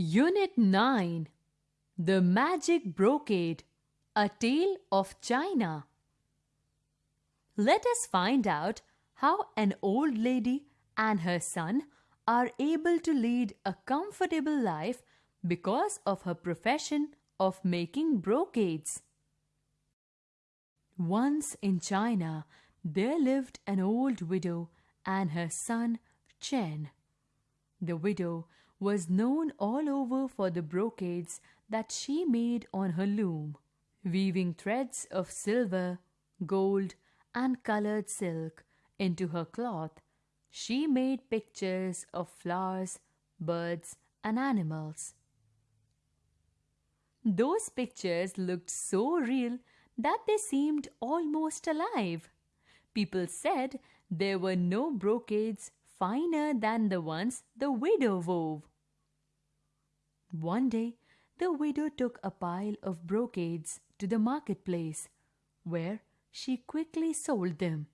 Unit 9 The Magic Brocade A Tale of China. Let us find out how an old lady and her son are able to lead a comfortable life because of her profession of making brocades. Once in China, there lived an old widow and her son Chen. The widow was known all over for the brocades that she made on her loom, weaving threads of silver, gold, and colored silk into her cloth. She made pictures of flowers, birds, and animals. Those pictures looked so real that they seemed almost alive. People said there were no brocades finer than the ones the widow wove. One day, the widow took a pile of brocades to the marketplace, where she quickly sold them.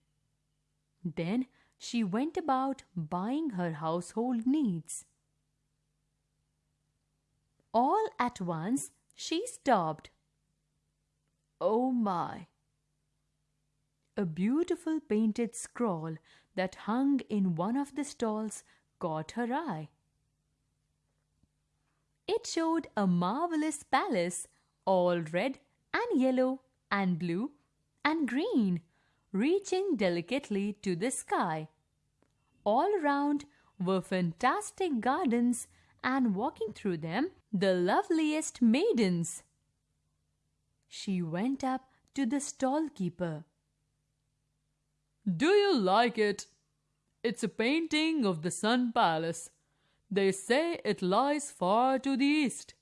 Then she went about buying her household needs. All at once she stopped. Oh my! A beautiful painted scroll that hung in one of the stalls caught her eye. It showed a marvelous palace, all red and yellow and blue and green, reaching delicately to the sky. All around were fantastic gardens, and walking through them, the loveliest maidens. She went up to the stall keeper. Do you like it? It's a painting of the Sun Palace. They say it lies far to the east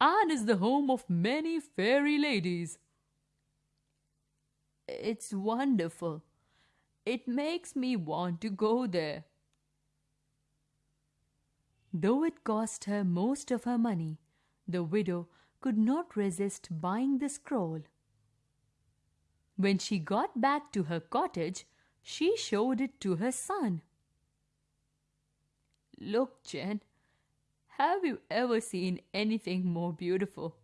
and is the home of many fairy ladies. It's wonderful. It makes me want to go there. Though it cost her most of her money, the widow could not resist buying the scroll. When she got back to her cottage, she showed it to her son. Look, Chen, have you ever seen anything more beautiful?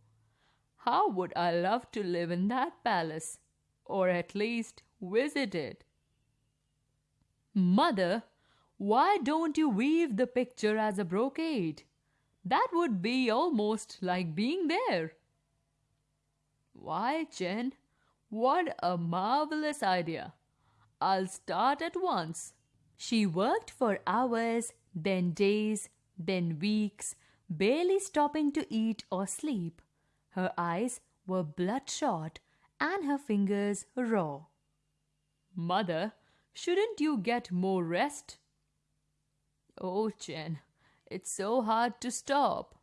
How would I love to live in that palace, or at least visit it? Mother, why don't you weave the picture as a brocade? That would be almost like being there. Why, Chen, what a marvelous idea! I'll start at once. She worked for hours, then days, then weeks, barely stopping to eat or sleep. Her eyes were bloodshot and her fingers raw. Mother, shouldn't you get more rest? Oh, Chen, it's so hard to stop.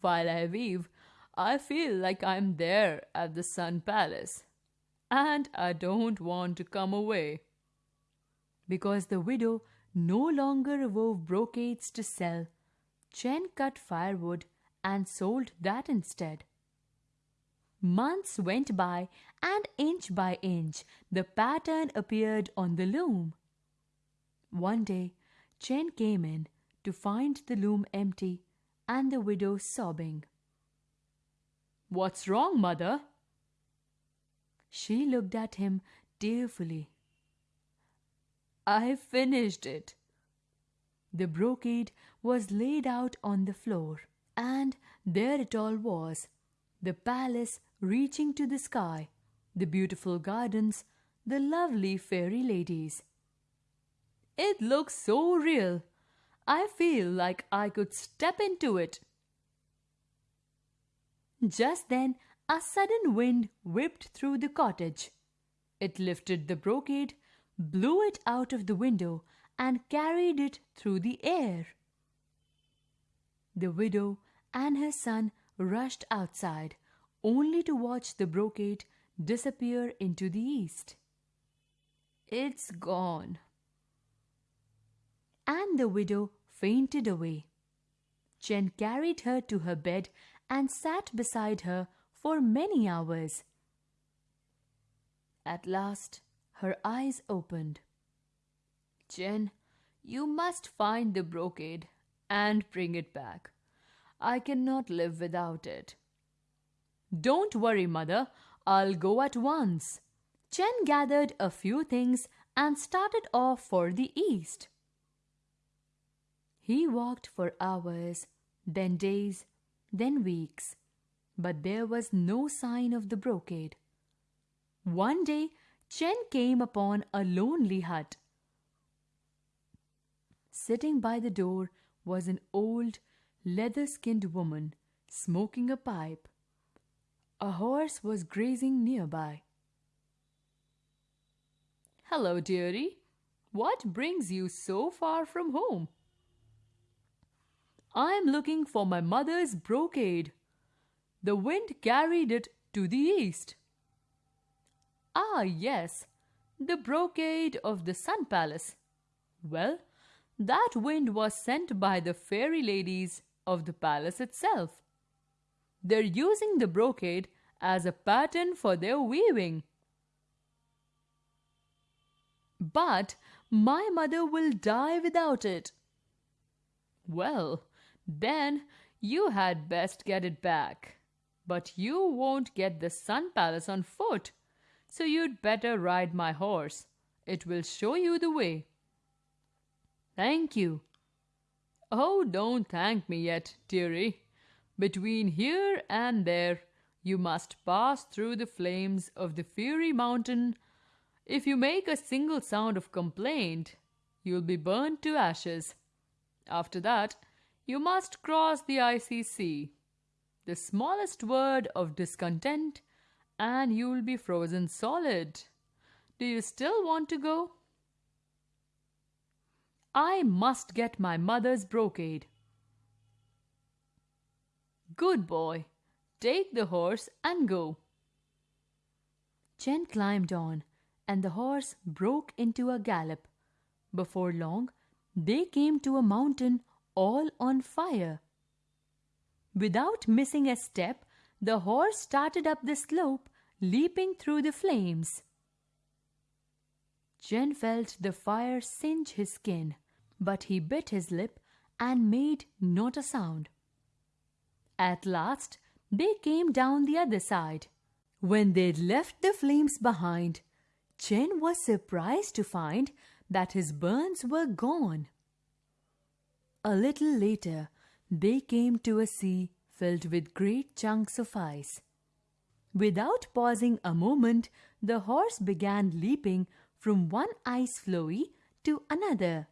While I weave, I feel like I'm there at the Sun Palace and I don't want to come away. Because the widow no longer wove brocades to sell, Chen cut firewood and sold that instead. Months went by, and inch by inch the pattern appeared on the loom. One day, Chen came in to find the loom empty and the widow sobbing. What's wrong, mother? She looked at him tearfully. I finished it. The brocade was laid out on the floor, and there it all was the palace reaching to the sky, the beautiful gardens, the lovely fairy ladies. It looks so real. I feel like I could step into it. Just then, a sudden wind whipped through the cottage. It lifted the brocade, blew it out of the window, and carried it through the air. The widow and her son rushed outside, only to watch the brocade disappear into the east. It's gone. And the widow fainted away. Chen carried her to her bed and sat beside her for many hours. At last, her eyes opened. Chen, you must find the brocade and bring it back. I cannot live without it. Don't worry, mother. I'll go at once. Chen gathered a few things and started off for the east. He walked for hours, then days, then weeks, but there was no sign of the brocade. One day, Chen came upon a lonely hut. Sitting by the door was an old, leather skinned woman smoking a pipe. A horse was grazing nearby. Hello, dearie. What brings you so far from home? I'm looking for my mother's brocade. The wind carried it to the east. Ah, yes, the brocade of the Sun Palace. Well, that wind was sent by the fairy ladies of the palace itself. They're using the brocade as a pattern for their weaving. But my mother will die without it. Well, then you had best get it back. But you won't get the Sun Palace on foot, so you'd better ride my horse. It will show you the way. Thank you. Oh, don't thank me yet, dearie. Between here and there, you must pass through the flames of the fiery mountain. If you make a single sound of complaint, you'll be burned to ashes. After that, you must cross the icy sea. The smallest word of discontent, and you'll be frozen solid. Do you still want to go? I must get my mother's brocade. Good boy. Take the horse and go. Chen climbed on, and the horse broke into a gallop. Before long, they came to a mountain all on fire. Without missing a step, the horse started up the slope, leaping through the flames. Chen felt the fire singe his skin, but he bit his lip and made not a sound. At last, they came down the other side. When they'd left the flames behind, Chen was surprised to find that his burns were gone. A little later, they came to a sea filled with great chunks of ice. Without pausing a moment, the horse began leaping from one ice floe to another.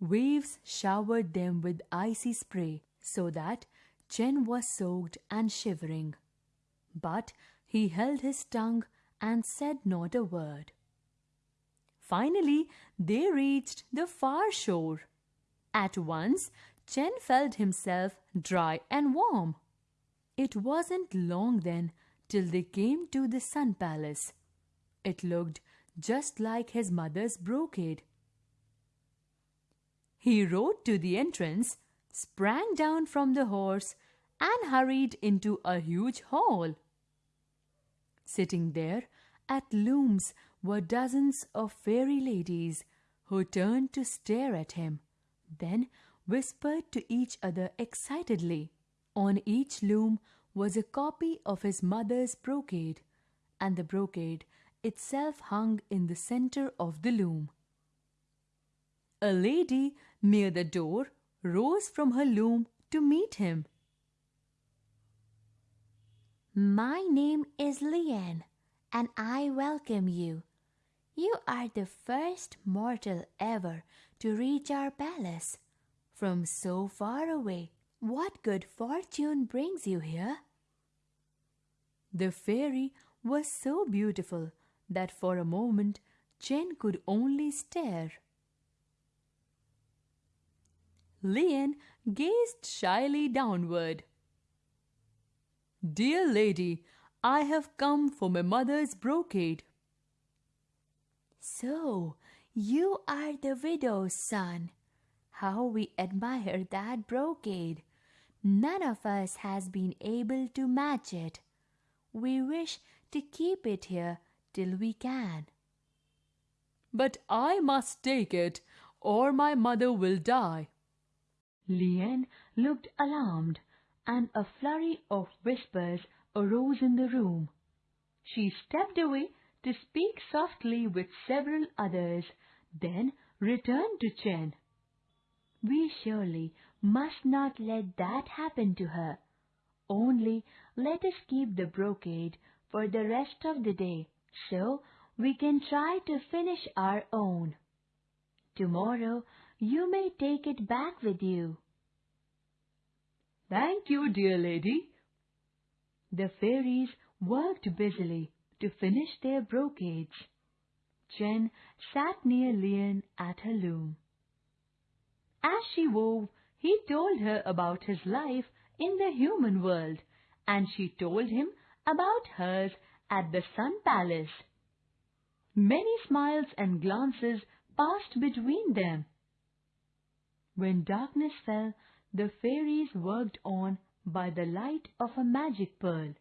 Waves showered them with icy spray so that Chen was soaked and shivering. But he held his tongue and said not a word. Finally, they reached the far shore. At once, Chen felt himself dry and warm. It wasn't long then till they came to the Sun Palace. It looked just like his mother's brocade. He rode to the entrance, sprang down from the horse, and hurried into a huge hall. Sitting there at looms were dozens of fairy ladies who turned to stare at him, then whispered to each other excitedly. On each loom was a copy of his mother's brocade, and the brocade itself hung in the center of the loom. A lady near the door rose from her loom to meet him. My name is Lian, and I welcome you. You are the first mortal ever to reach our palace. From so far away, what good fortune brings you here? The fairy was so beautiful that for a moment Chen could only stare. Lian gazed shyly downward. Dear lady, I have come for my mother's brocade. So, you are the widow's son. How we admire that brocade. None of us has been able to match it. We wish to keep it here till we can. But I must take it, or my mother will die. Lien looked alarmed, and a flurry of whispers arose in the room. She stepped away to speak softly with several others, then returned to Chen. We surely must not let that happen to her. Only let us keep the brocade for the rest of the day, so we can try to finish our own. Tomorrow you may take it back with you. Thank you, dear lady. The fairies worked busily to finish their brocades. Chen sat near Lien at her loom. As she wove, he told her about his life in the human world, and she told him about hers at the Sun Palace. Many smiles and glances passed between them. When darkness fell, the fairies worked on by the light of a magic pearl.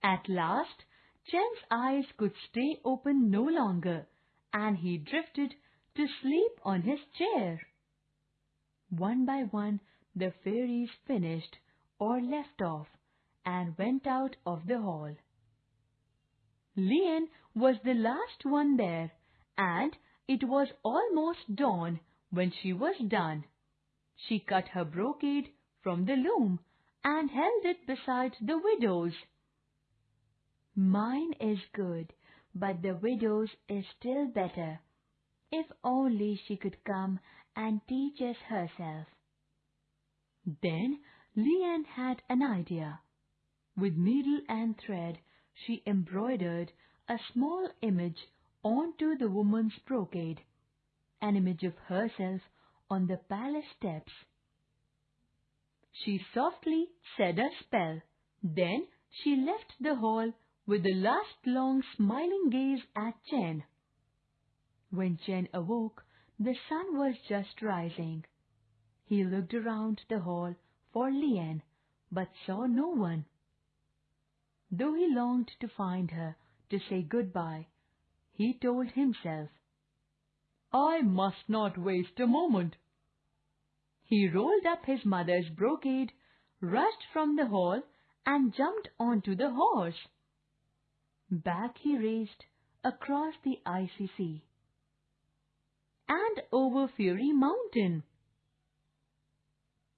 At last, Chen's eyes could stay open no longer, and he drifted to sleep on his chair. One by one, the fairies finished or left off and went out of the hall. Lien was the last one there, and it was almost dawn when she was done. She cut her brocade from the loom and held it beside the widow's. Mine is good, but the widow's is still better. If only she could come and teaches herself. Then Lien had an idea. With needle and thread, she embroidered a small image onto the woman's brocade, an image of herself on the palace steps. She softly said a spell. Then she left the hall with a last long smiling gaze at Chen. When Chen awoke, the sun was just rising. He looked around the hall for Lien, but saw no one. Though he longed to find her to say goodbye, he told himself, I must not waste a moment. He rolled up his mother's brocade, rushed from the hall, and jumped onto the horse. Back he raced across the icy sea and over Fiery Mountain.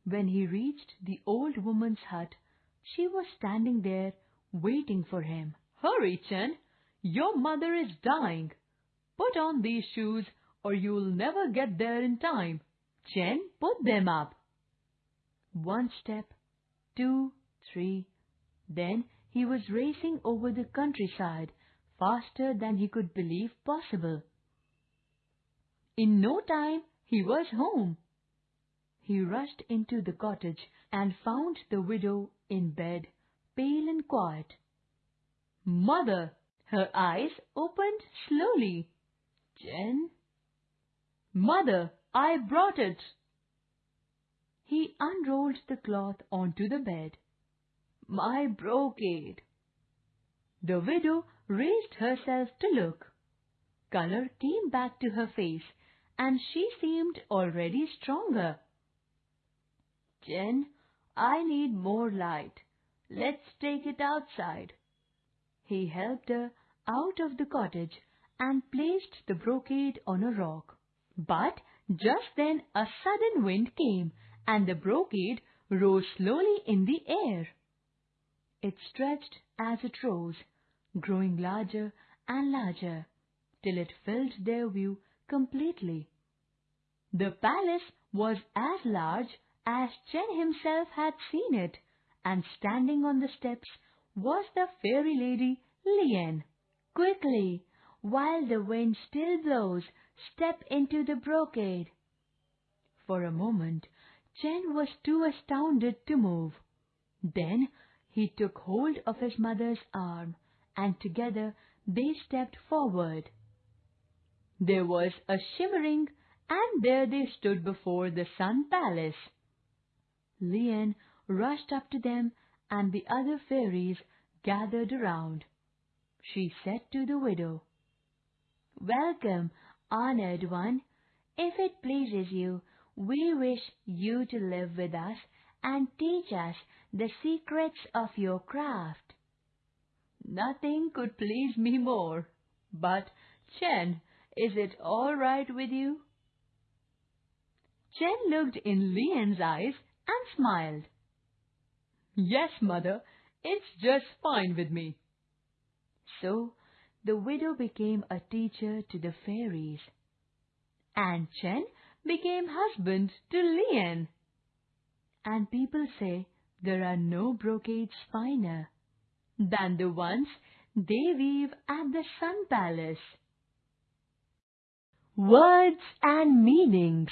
When he reached the old woman's hut, she was standing there waiting for him. Hurry, Chen! Your mother is dying. Put on these shoes or you'll never get there in time. Chen put them up. One step, two, three. Then he was racing over the countryside faster than he could believe possible. In no time he was home. He rushed into the cottage and found the widow in bed, pale and quiet. Mother! Her eyes opened slowly. Chen? Mother, I brought it. He unrolled the cloth onto the bed. My brocade. The widow raised herself to look. Color came back to her face and she seemed already stronger. Chen, I need more light. Let's take it outside. He helped her out of the cottage and placed the brocade on a rock. But just then a sudden wind came and the brocade rose slowly in the air. It stretched as it rose, growing larger and larger, till it filled their view completely. The palace was as large as Chen himself had seen it, and standing on the steps was the fairy lady Lien. Quickly, while the wind still blows, step into the brocade. For a moment, Chen was too astounded to move. Then he took hold of his mother's arm, and together they stepped forward. There was a shimmering, and there they stood before the Sun Palace. Lien rushed up to them, and the other fairies gathered around. She said to the widow, Welcome, honored one. If it pleases you, we wish you to live with us and teach us the secrets of your craft. Nothing could please me more. But, Chen, is it all right with you? Chen looked in Lian's eyes and smiled. Yes, mother, it's just fine with me. So, the widow became a teacher to the fairies. And Chen became husband to Lian. And people say there are no brocades finer than the ones they weave at the Sun Palace. Words and meanings